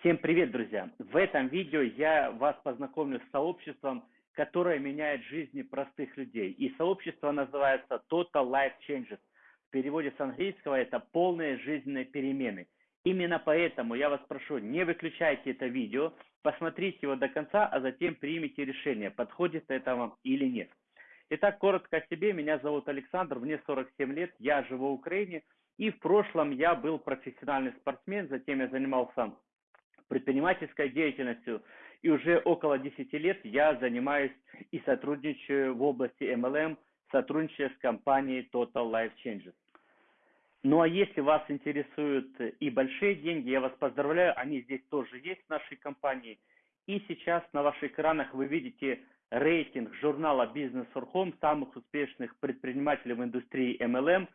Всем привет, друзья! В этом видео я вас познакомлю с сообществом, которое меняет жизни простых людей. И сообщество называется Total Life Changes. В переводе с английского это полные жизненные перемены. Именно поэтому я вас прошу, не выключайте это видео, посмотрите его до конца, а затем примите решение, подходит это вам или нет. Итак, коротко о себе. Меня зовут Александр, мне 47 лет, я живу в Украине. И в прошлом я был профессиональный спортсмен, затем я занимался предпринимательской деятельностью. И уже около 10 лет я занимаюсь и сотрудничаю в области MLM, сотрудничая с компанией Total Life Changes. Ну а если вас интересуют и большие деньги, я вас поздравляю, они здесь тоже есть в нашей компании. И сейчас на ваших экранах вы видите рейтинг журнала Business for Home самых успешных предпринимателей в индустрии MLM.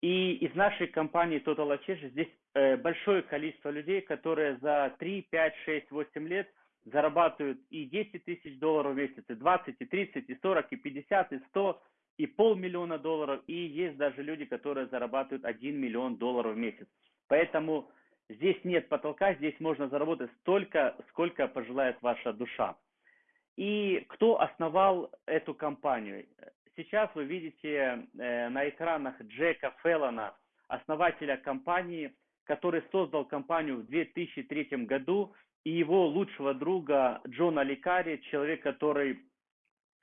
И из нашей компании Total Change здесь э, большое количество людей, которые за 3, 5, 6, 8 лет зарабатывают и 10 тысяч долларов в месяц, и 20, и 30, и 40, и 50, и 100, и полмиллиона долларов. И есть даже люди, которые зарабатывают 1 миллион долларов в месяц. Поэтому здесь нет потолка, здесь можно заработать столько, сколько пожелает ваша душа. И кто основал эту компанию? Сейчас вы видите э, на экранах Джека Феллона, основателя компании, который создал компанию в 2003 году, и его лучшего друга Джона Ликари, человек, который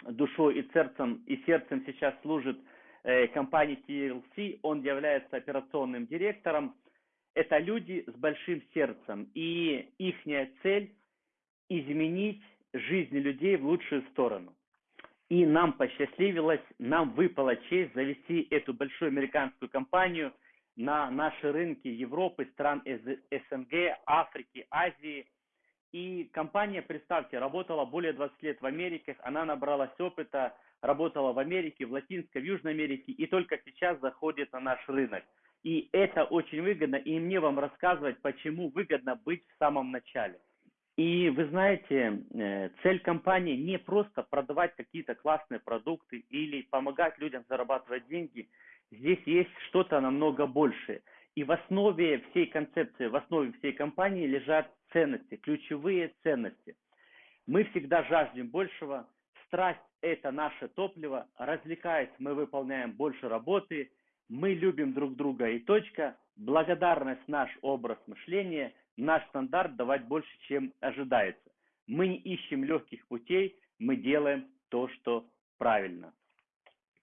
душой и сердцем, и сердцем сейчас служит э, компании TLC, он является операционным директором. Это люди с большим сердцем, и их цель изменить жизни людей в лучшую сторону. И нам посчастливилось, нам выпала честь завести эту большую американскую компанию на наши рынки Европы, стран СНГ, Африки, Азии. И компания, представьте, работала более 20 лет в Америке, она набралась опыта, работала в Америке, в Латинской, в Южной Америке и только сейчас заходит на наш рынок. И это очень выгодно, и мне вам рассказывать, почему выгодно быть в самом начале. И вы знаете, э, цель компании не просто продавать какие-то классные продукты или помогать людям зарабатывать деньги. Здесь есть что-то намного большее. И в основе всей концепции, в основе всей компании лежат ценности, ключевые ценности. Мы всегда жаждем большего. Страсть – это наше топливо. Развлекаясь, мы выполняем больше работы. Мы любим друг друга и точка. Благодарность – наш образ мышления – наш стандарт давать больше, чем ожидается. Мы не ищем легких путей, мы делаем то, что правильно.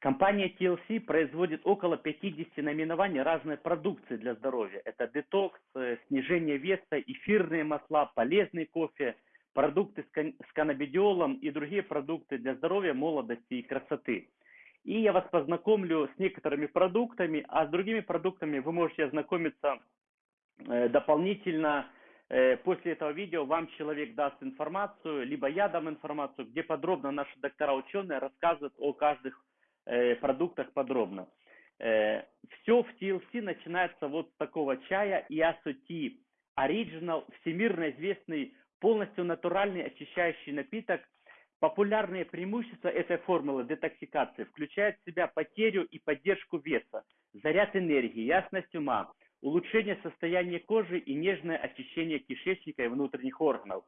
Компания TLC производит около 50 наименований разной продукции для здоровья. Это детокс, э, снижение веса, эфирные масла, полезный кофе, продукты с каннабидиолом и другие продукты для здоровья, молодости и красоты. И я вас познакомлю с некоторыми продуктами, а с другими продуктами вы можете ознакомиться Э, дополнительно э, после этого видео вам человек даст информацию, либо я дам информацию, где подробно наши доктора ученые рассказывают о каждых э, продуктах подробно. Все в TLC начинается вот с такого чая Иасути Original, всемирно известный, полностью натуральный очищающий напиток. Популярные преимущества этой формулы детоксикации включают в себя потерю и поддержку веса, заряд энергии, ясность ума, улучшение состояния кожи и нежное очищение кишечника и внутренних органов.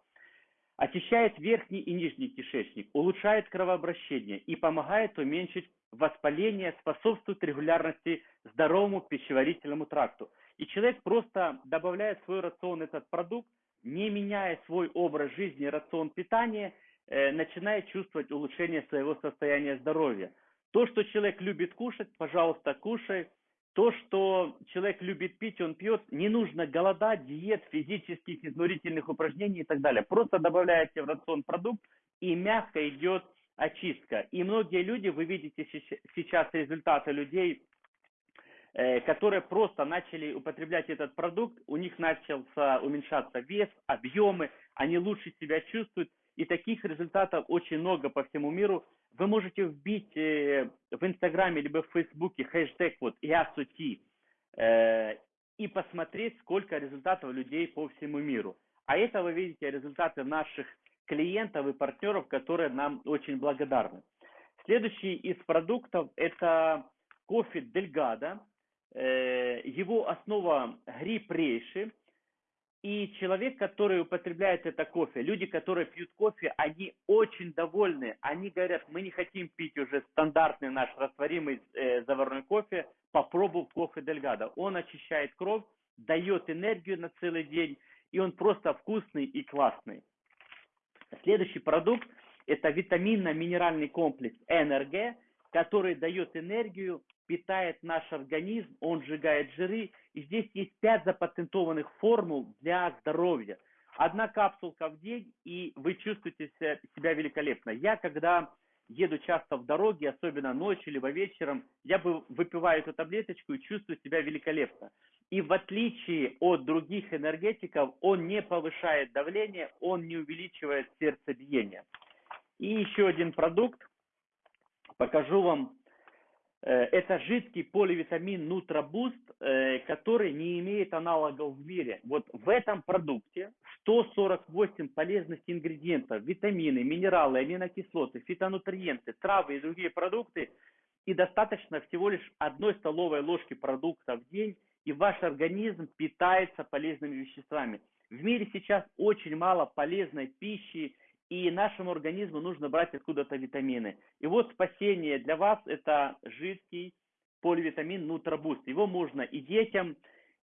Очищает верхний и нижний кишечник, улучшает кровообращение и помогает уменьшить воспаление, способствует регулярности здоровому пищеварительному тракту. И человек просто добавляет в свой рацион этот продукт, не меняя свой образ жизни, рацион питания, э, начинает чувствовать улучшение своего состояния здоровья. То, что человек любит кушать, пожалуйста, кушай – то, что человек любит пить, он пьет, не нужно голодать, диет, физических, изнурительных упражнений и так далее. Просто добавляете в рацион продукт, и мягко идет очистка. И многие люди, вы видите сейчас результаты людей, э, которые просто начали употреблять этот продукт, у них начался уменьшаться вес, объемы, они лучше себя чувствуют, и таких результатов очень много по всему миру. Вы можете вбить э, в Инстаграме либо в Фейсбуке хэштег вот ИАСУТИ э, и посмотреть, сколько результатов людей по всему миру. А это вы видите результаты наших клиентов и партнеров, которые нам очень благодарны. Следующий из продуктов это кофе Дельгада. Э, его основа гриб. И человек, который употребляет это кофе, люди, которые пьют кофе, они очень довольны. Они говорят, мы не хотим пить уже стандартный наш растворимый э, заварной кофе, попробуй кофе Дельгадо. Он очищает кровь, дает энергию на целый день, и он просто вкусный и классный. Следующий продукт – это витаминно-минеральный комплекс НРГ, который дает энергию, питает наш организм, он сжигает жиры. И здесь есть пять запатентованных формул для здоровья. Одна капсулка в день, и вы чувствуете себя великолепно. Я, когда еду часто в дороге, особенно ночью либо вечером, я бы выпиваю эту таблеточку и чувствую себя великолепно. И в отличие от других энергетиков, он не повышает давление, он не увеличивает сердцебиение. И еще один продукт, покажу вам это жидкий поливитамин Нутробуст, э, который не имеет аналогов в мире. Вот в этом продукте 148 полезных ингредиентов, витамины, минералы, аминокислоты, фитонутриенты, травы и другие продукты. И достаточно всего лишь одной столовой ложки продукта в день, и ваш организм питается полезными веществами. В мире сейчас очень мало полезной пищи, и нашему организму нужно брать откуда-то витамины. И вот спасение для вас это жидкий поливитамин Нутробуст. Его можно и детям,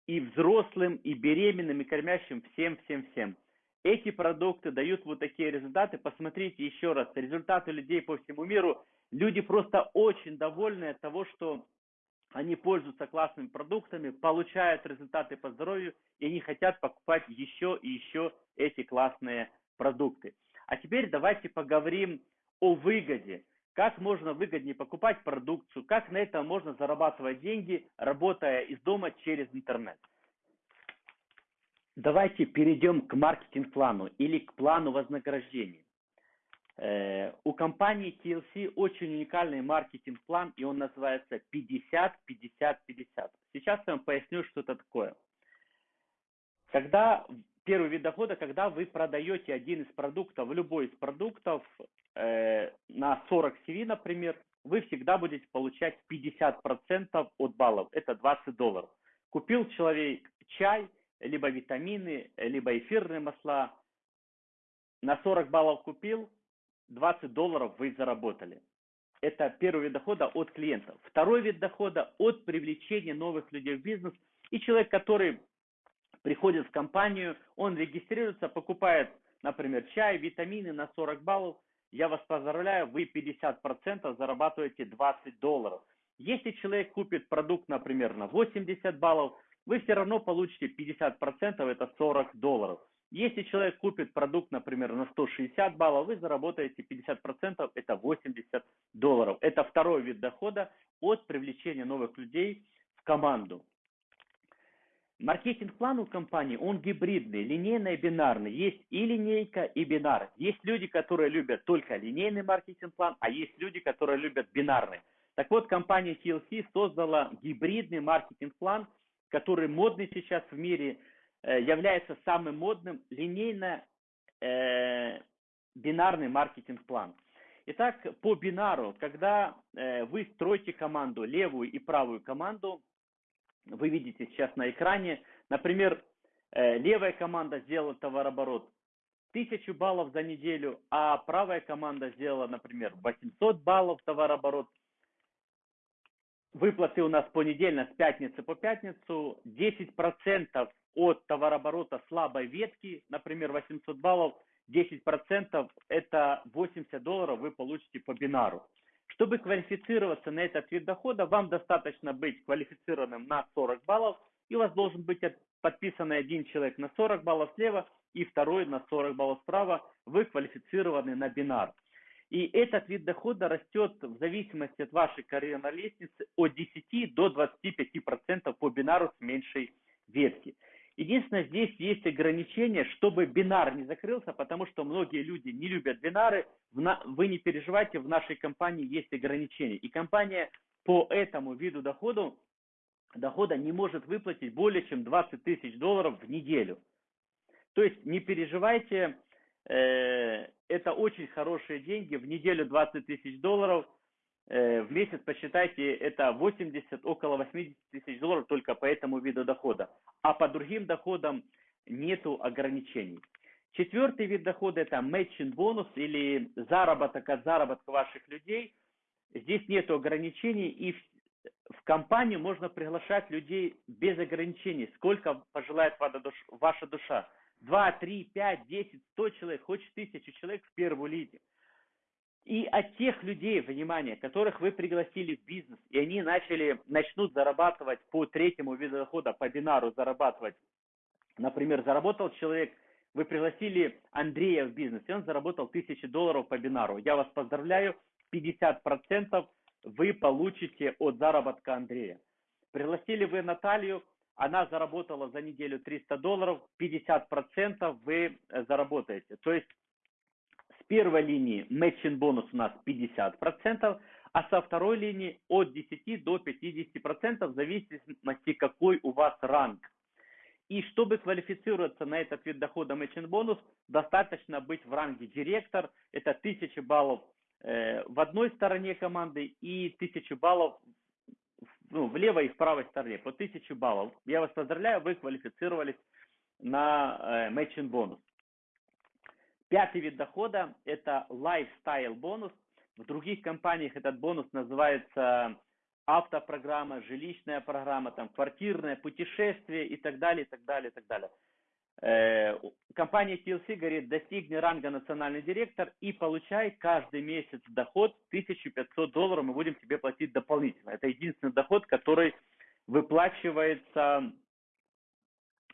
и взрослым, и беременным, и кормящим, всем-всем-всем. Эти продукты дают вот такие результаты. Посмотрите еще раз, результаты людей по всему миру. Люди просто очень довольны от того, что они пользуются классными продуктами, получают результаты по здоровью, и они хотят покупать еще и еще эти классные продукты. А теперь давайте поговорим о выгоде. Как можно выгоднее покупать продукцию, как на этом можно зарабатывать деньги, работая из дома через интернет. Давайте перейдем к маркетинг-плану или к плану вознаграждения. Э, у компании TLC очень уникальный маркетинг-план, и он называется 50-50-50. Сейчас я вам поясню, что это такое. Когда первый вид дохода, когда вы продаете один из продуктов, любой из продуктов э, на 40 CV, например, вы всегда будете получать 50% от баллов, это 20 долларов. Купил человек чай, либо витамины, либо эфирные масла, на 40 баллов купил, 20 долларов вы заработали. Это первый вид дохода от клиентов. Второй вид дохода от привлечения новых людей в бизнес. И человек, который приходит в компанию, он регистрируется, покупает, например, чай, витамины на 40 баллов. Я вас поздравляю, вы 50% зарабатываете 20 долларов. Если человек купит продукт, например, на 80 баллов, вы все равно получите 50%, это 40 долларов. Если человек купит продукт, например, на 160 баллов, вы заработаете 50%, это 80 долларов. Это второй вид дохода от привлечения новых людей в команду. Маркетинг-план у компании, он гибридный, линейный и бинарный. Есть и линейка, и бинар. Есть люди, которые любят только линейный маркетинг-план, а есть люди, которые любят бинарный. Так вот, компания TLC создала гибридный маркетинг-план, который модный сейчас в мире, э, является самым модным линейно-бинарный э, маркетинг-план. Итак, по бинару, когда э, вы строите команду, левую и правую команду, вы видите сейчас на экране, например, э, левая команда сделала товарооборот 1000 баллов за неделю, а правая команда сделала, например, 800 баллов товарооборот. Выплаты у нас понедельно с пятницы по пятницу. 10% от товарооборота слабой ветки, например, 800 баллов, 10% это 80 долларов вы получите по бинару. Чтобы квалифицироваться на этот вид дохода, вам достаточно быть квалифицированным на 40 баллов, и у вас должен быть подписанный один человек на 40 баллов слева и второй на 40 баллов справа. Вы квалифицированы на бинар. И этот вид дохода растет в зависимости от вашей карьерной лестницы от 10 до 25% по бинару с меньшей ветки. Единственное, здесь есть ограничение, чтобы бинар не закрылся, потому что многие люди не любят бинары. Вы не переживайте, в нашей компании есть ограничения. И компания по этому виду дохода, дохода не может выплатить более чем 20 тысяч долларов в неделю. То есть не переживайте, э, это очень хорошие деньги. В неделю 20 тысяч долларов, в месяц посчитайте, это 80, около 80 тысяч долларов только по этому виду дохода. А по другим доходам нету ограничений. Четвертый вид дохода это matching бонус или заработок от заработка ваших людей. Здесь нету ограничений и в, в компанию можно приглашать людей без ограничений, сколько пожелает ваша душа. 2, 3, 5, 10, 100 человек, хочешь тысячу человек в первую лиге. И от тех людей, внимание, которых вы пригласили в бизнес, и они начали, начнут зарабатывать по третьему виду дохода, по бинару зарабатывать. Например, заработал человек, вы пригласили Андрея в бизнес, и он заработал тысячи долларов по бинару. Я вас поздравляю, 50% вы получите от заработка Андрея. Пригласили вы Наталью, она заработала за неделю 300 долларов, 50% вы заработаете. То есть первой линии matching бонус у нас 50%, а со второй линии от 10 до 50% в зависимости какой у вас ранг. И чтобы квалифицироваться на этот вид дохода matching бонус, достаточно быть в ранге директор, это 1000 баллов э, в одной стороне команды и 1000 баллов ну, в левой и в правой стороне, по 1000 баллов. Я вас поздравляю, вы квалифицировались на э, matching бонус. Пятый вид дохода – это lifestyle бонус. В других компаниях этот бонус называется автопрограмма, жилищная программа, там, квартирное путешествие и так далее, и так далее, и так далее. Э, компания TLC говорит, достигни ранга национальный директор и получай каждый месяц доход 1500 долларов, мы будем тебе платить дополнительно. Это единственный доход, который выплачивается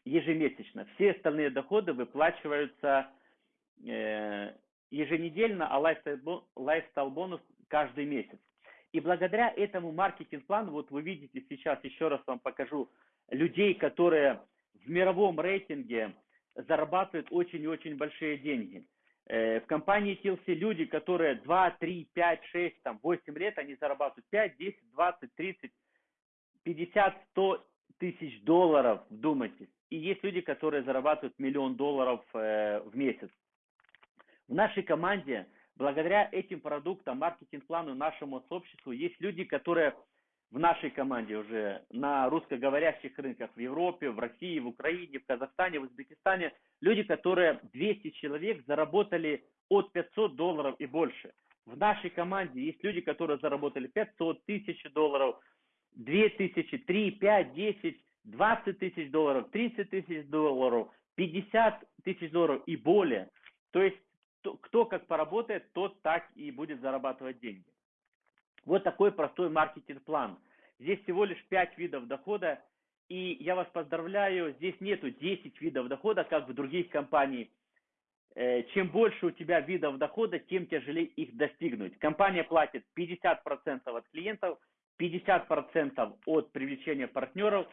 ежемесячно. Все остальные доходы выплачиваются еженедельно, а лайфстайл бонус каждый месяц. И благодаря этому маркетинг-плану, вот вы видите сейчас, еще раз вам покажу, людей, которые в мировом рейтинге зарабатывают очень и очень большие деньги. Э, в компании TLC люди, которые 2, 3, 5, 6, там, 8 лет, они зарабатывают 5, 10, 20, 30, 50, 100 тысяч долларов, вдумайтесь. И есть люди, которые зарабатывают миллион долларов э, в месяц. В нашей команде, благодаря этим продуктам, маркетинг-плану, нашему сообществу, есть люди, которые в нашей команде уже на русскоговорящих рынках в Европе, в России, в Украине, в Казахстане, в Узбекистане, люди, которые 200 человек заработали от 500 долларов и больше. В нашей команде есть люди, которые заработали 500 тысяч долларов, 2000, 3, 5, 10, 20 тысяч долларов, 30 тысяч долларов, 50 тысяч долларов и более. То есть кто, кто как поработает, тот так и будет зарабатывать деньги. Вот такой простой маркетинг-план. Здесь всего лишь 5 видов дохода, и я вас поздравляю, здесь нету 10 видов дохода, как в других компаниях. Э, чем больше у тебя видов дохода, тем тяжелее их достигнуть. Компания платит 50% от клиентов, 50% от привлечения партнеров,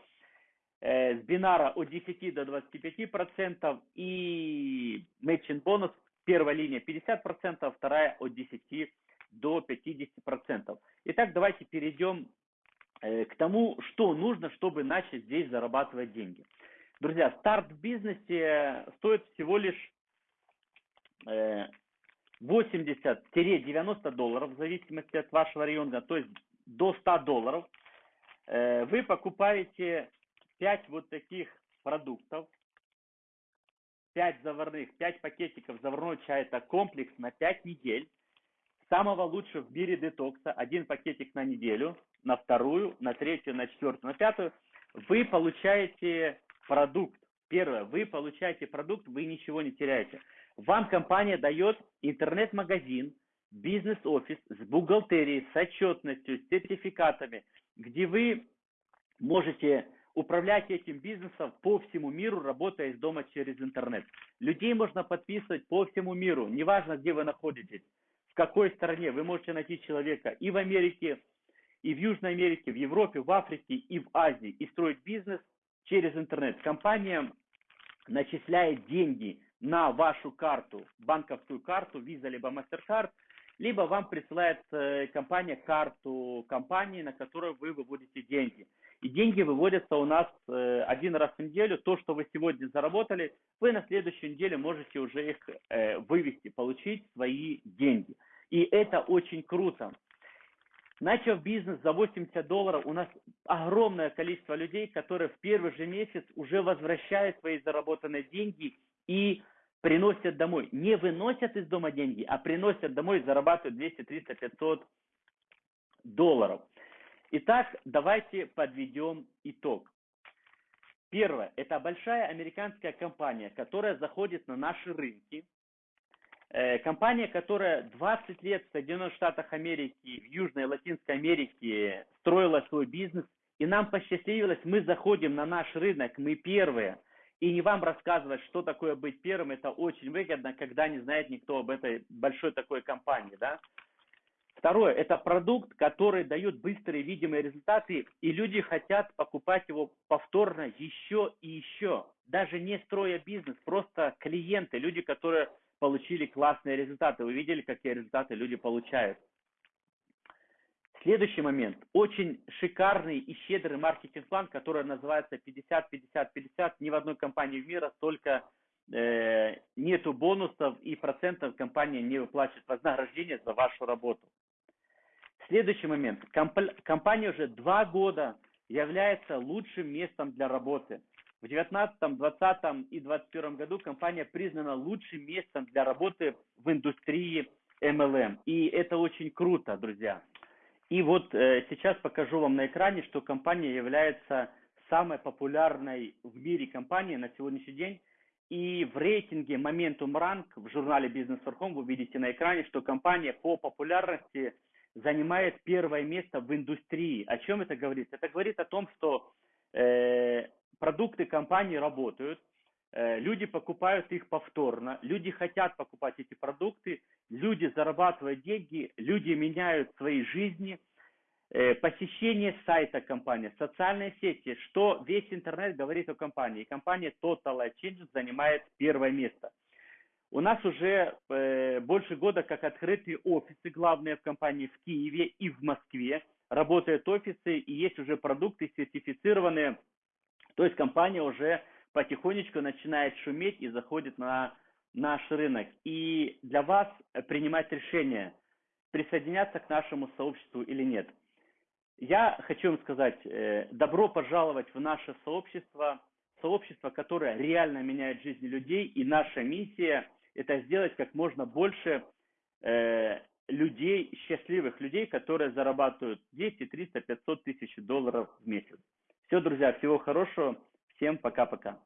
э, с бинара от 10 до 25% и matching бонус Первая линия 50%, вторая от 10 до 50%. Итак, давайте перейдем э, к тому, что нужно, чтобы начать здесь зарабатывать деньги. Друзья, старт в бизнесе стоит всего лишь 80-90 долларов, в зависимости от вашего района, то есть до 100 долларов. Э, вы покупаете 5 вот таких продуктов, 5 заварных, 5 пакетиков заварной чая, это комплекс на 5 недель. Самого лучшего в мире детокса, один пакетик на неделю, на вторую, на третью, на четвертую, на пятую. Вы получаете продукт. Первое, вы получаете продукт, вы ничего не теряете. Вам компания дает интернет-магазин, бизнес-офис с бухгалтерией, с отчетностью, с сертификатами, где вы можете управлять этим бизнесом по всему миру, работая из дома через интернет. Людей можно подписывать по всему миру, неважно, где вы находитесь, в какой стране. Вы можете найти человека и в Америке, и в Южной Америке, в Европе, в Африке, и в Азии, и строить бизнес через интернет. Компания начисляет деньги на вашу карту, банковскую карту, Visa либо MasterCard, либо вам присылает э, компания карту компании, на которую вы выводите деньги. И деньги выводятся у нас э, один раз в неделю. То, что вы сегодня заработали, вы на следующей неделе можете уже их э, вывести, получить свои деньги. И это очень круто. Начав бизнес за 80 долларов, у нас огромное количество людей, которые в первый же месяц уже возвращают свои заработанные деньги и приносят домой. Не выносят из дома деньги, а приносят домой и зарабатывают 200, 300, 500 долларов. Итак, давайте подведем итог. Первое. Это большая американская компания, которая заходит на наши рынки. Э, компания, которая 20 лет в Соединенных Штатах Америки, в Южной Латинской Америке строила свой бизнес. И нам посчастливилось, мы заходим на наш рынок, мы первые. И не вам рассказывать, что такое быть первым, это очень выгодно, когда не знает никто об этой большой такой компании, да. Второе, это продукт, который дает быстрые видимые результаты, и люди хотят покупать его повторно еще и еще. Даже не строя бизнес, просто клиенты, люди, которые получили классные результаты. Вы видели, какие результаты люди получают. Следующий момент. Очень шикарный и щедрый маркетинг-план, который называется 50-50-50. Ни в одной компании в мире столько э, нету бонусов и процентов компания не выплачивает вознаграждение за вашу работу. Следующий момент. Комп компания уже два года является лучшим местом для работы. В 2019, 2020 и 2021 году компания признана лучшим местом для работы в индустрии MLM. И это очень круто, друзья. И вот э, сейчас покажу вам на экране, что компания является самой популярной в мире компанией на сегодняшний день. И в рейтинге Momentum Rank в журнале Business for Home вы видите на экране, что компания по популярности занимает первое место в индустрии. О чем это говорит? Это говорит о том, что э, продукты компании работают, э, люди покупают их повторно, люди хотят покупать эти продукты, люди зарабатывают деньги, люди меняют свои жизни, э, посещение сайта компании, социальные сети, что весь интернет говорит о компании. компания Total Life Changes занимает первое место. У нас уже э, больше года как открыты офисы главные в компании в Киеве и в Москве. Работают офисы и есть уже продукты сертифицированные. То есть компания уже потихонечку начинает шуметь и заходит на наш рынок. И для вас принимать решение, присоединяться к нашему сообществу или нет. Я хочу вам сказать, э, добро пожаловать в наше сообщество, сообщество, которое реально меняет жизни людей, и наша миссия – это сделать как можно больше э, людей, счастливых людей, которые зарабатывают 200, 300, 500 тысяч долларов в месяц. Все, друзья, всего хорошего. Всем пока-пока.